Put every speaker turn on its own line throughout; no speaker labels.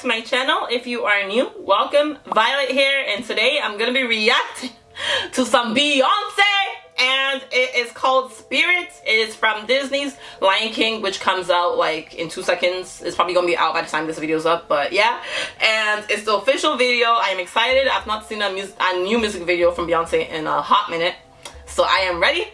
to my channel. If you are new, welcome. Violet here and today I'm to be reacting to some Beyonce and it is called Spirit. It is from Disney's Lion King which comes out like in two seconds. It's probably to be out by the time this video is up but yeah. And it's the official video. I am excited. I've not seen a, a new music video from Beyonce in a hot minute. So I am ready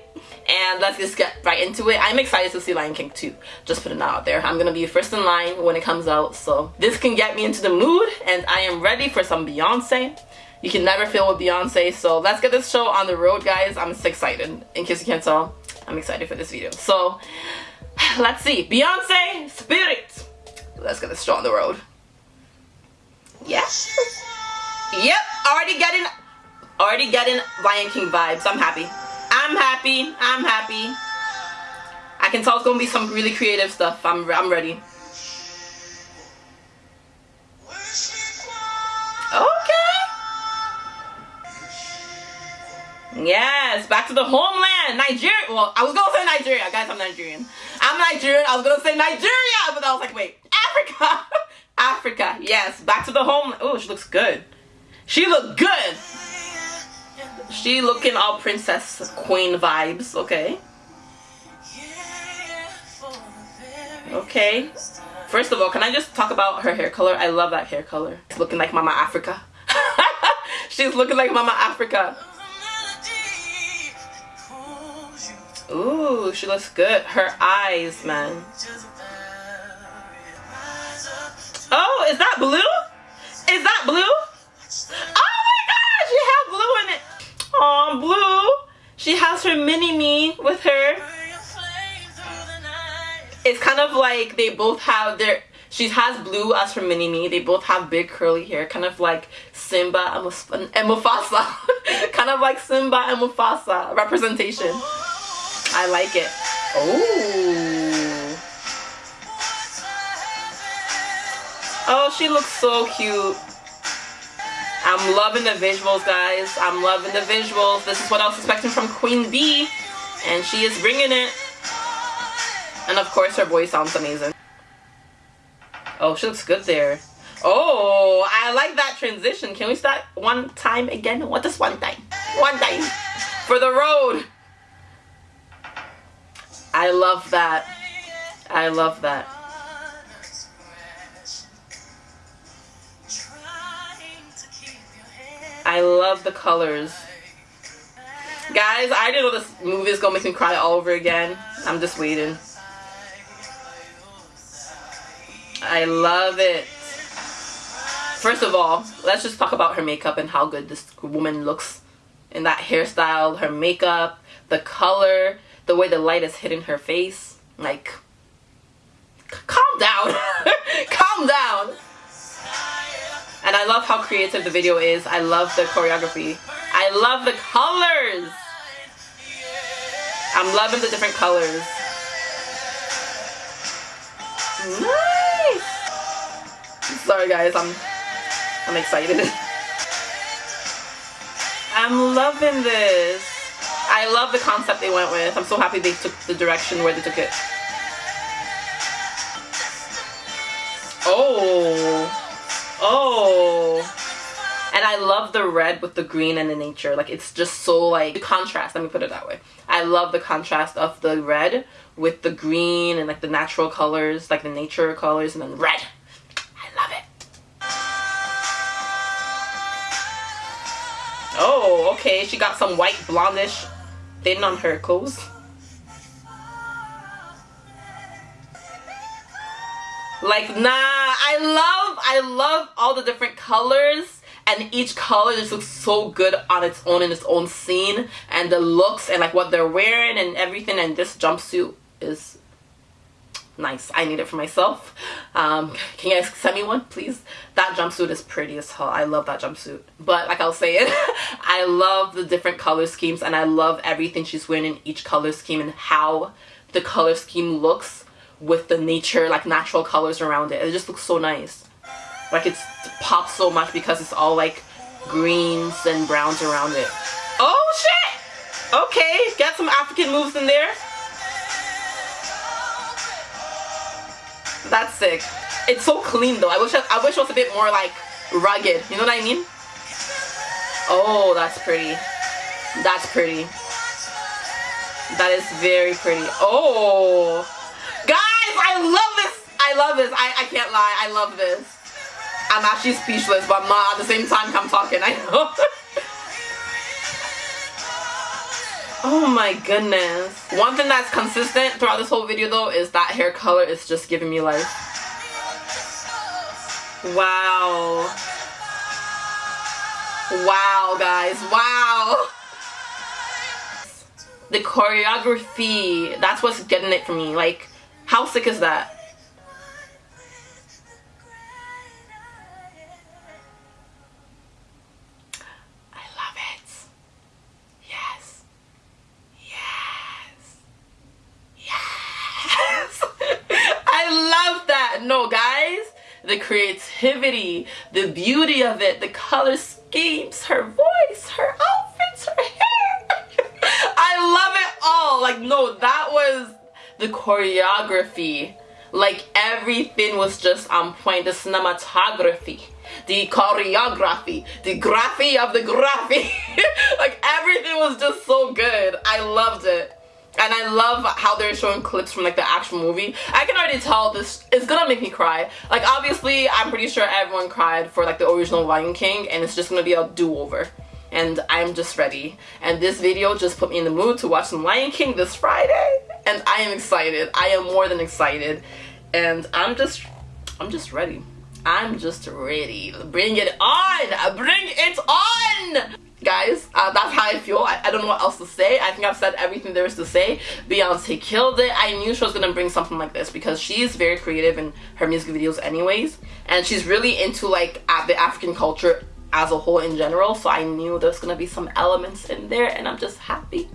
and let's just get right into it. I'm excited to see lion king 2 just putting that out there. I'm gonna be first in line when it comes out so this can get me into the mood and i am ready for some beyonce you can never fail with beyonce so let's get this show on the road guys. I'm so excited. In case you can't tell i'm excited for this video. So let's see. Beyonce spirit. Let's get this show on the road. Yes. Yep already getting already getting lion king vibes. I'm happy I'm happy. I'm happy. I can tell it's gonna be some really creative stuff. I'm I'm ready. Okay. Yes, back to the homeland, Nigeria. Well, I was gonna say Nigeria, guys. I'm Nigerian. I'm Nigerian. I was gonna say Nigeria, but I was like, wait, Africa, Africa. Yes, back to the homeland. Oh, she looks good. She looked good. She looking all princess queen vibes, okay. Okay. First of all, can I just talk about her hair color? I love that hair color. It's looking like Mama Africa. She's looking like Mama Africa. Ooh, she looks good. Her eyes, man. Oh, is that blue? Of like they both have their... She has Blue as her mini-me. They both have big curly hair. Kind of like Simba and Mufasa. kind of like Simba and Mufasa representation. I like it. Oh. Oh, she looks so cute. I'm loving the visuals, guys. I'm loving the visuals. This is what I was expecting from Queen Bey. And she is bringing it. And of course, her voice sounds amazing. Oh, she looks good there. Oh, I like that transition. Can we start one time again? What is one time? One time. For the road. I love that. I love that. I love the colors. Guys, I didn't know this movie is gonna make me cry all over again. I'm just waiting. I love it. First of all, let's just talk about her makeup and how good this woman looks in that hairstyle, her makeup, the color, the way the light is hitting her face. Like, calm down. calm down. And I love how creative the video is. I love the choreography. I love the colors. I'm loving the different colors. Sorry guys, I'm I'm excited. I'm loving this. I love the concept they went with. I'm so happy they took the direction where they took it. Oh. Oh. And I love the red with the green and the nature. Like it's just so like the contrast. Let me put it that way. I love the contrast of the red with the green and like the natural colors, like the nature colors and then red. I love it. Oh, okay. She got some white blondish thin on her clothes. Like, nah, I love, I love all the different colors and each color just looks so good on its own in its own scene. And the looks and like what they're wearing and everything. And this jumpsuit is nice. I need it for myself. Um, can you guys send me one please? That jumpsuit is pretty as hell. I love that jumpsuit. But like i was saying i love the different color schemes. And i love everything she's wearing in each color scheme and how the color scheme looks with the nature, like natural colors around it. It just looks so nice. Like it's pops so much because it's all like greens and browns around it. Oh shit! Okay, got some African moves in there. That's sick. it's so clean though. I wish I, I wish it was a bit more like rugged. You know what I mean? Oh, that's pretty. That's pretty. That is very pretty. Oh, guys, I love this. I love this. I, I can't lie. I love this. I'm actually speechless, but I'm at the same time I'm talking. I know. oh my goodness. One thing that's consistent throughout this whole video though is that hair color is just giving me life. Wow. Wow, guys. Wow. The choreography, that's what's getting it for me. Like, how sick is that? The creativity, the beauty of it, the color schemes, her voice, her outfits, her hair. I love it all. Like, no, that was the choreography. Like, everything was just on point. The cinematography, the choreography, the graphy of the graphy. like, everything was just so good. I loved it and I love how they're showing clips from like the actual movie. I can already tell this is gonna make me cry. Like obviously I'm pretty sure everyone cried for like the original Lion King and it's just gonna be a do-over. And I'm just ready. And this video just put me in the mood to watch some Lion King this Friday. And I am excited. I am more than excited. And I'm just I'm just ready. I'm just ready. Bring it on! Bring it on! Guys uh, that's how I feel. I, I, don't know what else to say. I think I've said everything there is to say. Beyonce killed it. I knew she was gonna bring something like this because she's very creative in her music videos anyways. And she's really into like the African culture as a whole in general. So I knew there's gonna be some elements in there and I'm just happy.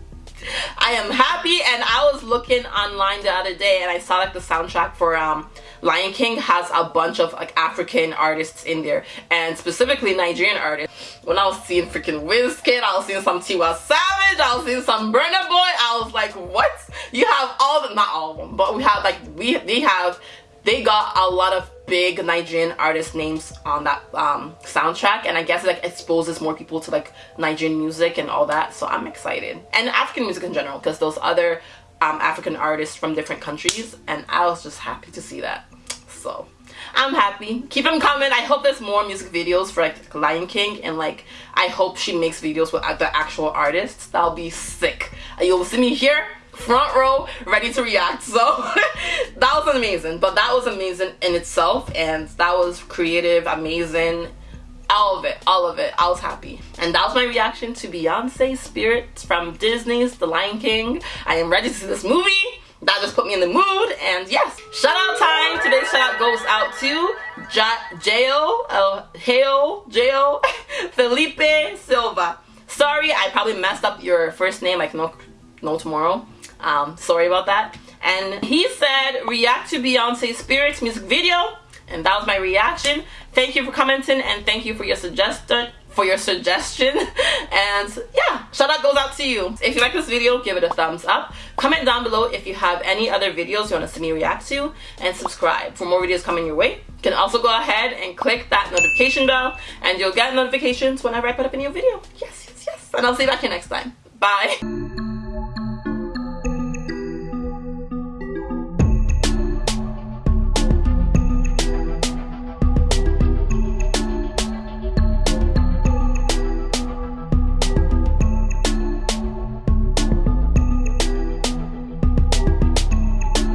I am happy and I was looking online the other day and I saw like the soundtrack for um Lion King has a bunch of like African artists in there and specifically Nigerian artists. When I was seeing freaking Wizkid, I was seeing some Tiwa Savage, I was seeing some Burna Boy, I was like, what? You have all the, not all of them, but we have like, we, they have, they got a lot of big Nigerian artist names on that um, soundtrack and I guess it like exposes more people to like Nigerian music and all that so I'm excited and African music in general because those other um, African artists from different countries and I was just happy to see that. So I'm happy. Keep them coming. I hope there's more music videos for like Lion King and like I hope she makes videos with the actual artists. That'll be sick. You'll see me here front row ready to react so that was amazing but that was amazing in itself and that was creative amazing all of it all of it i was happy and that was my reaction to beyonce spirit from disney's the lion king i am ready to see this movie that just put me in the mood and yes shout out time today's shout out goes out to Jail, uh, Hail, Jail, Felipe Silva. Sorry, I probably messed up your first name. I can know, know tomorrow. Um, sorry about that. And he said, react to Beyonce Spirits music video and that was my reaction. Thank you for commenting and thank you for your suggestion for your suggestion. And yeah shout out goes out to you. If you like this video give it a thumbs up. Comment down below if you have any other videos you want to see me react to and subscribe for more videos coming your way. You can also go ahead and click that notification bell and you'll get notifications whenever I put up a new video. Yes yes yes. And I'll see you back here next time. Bye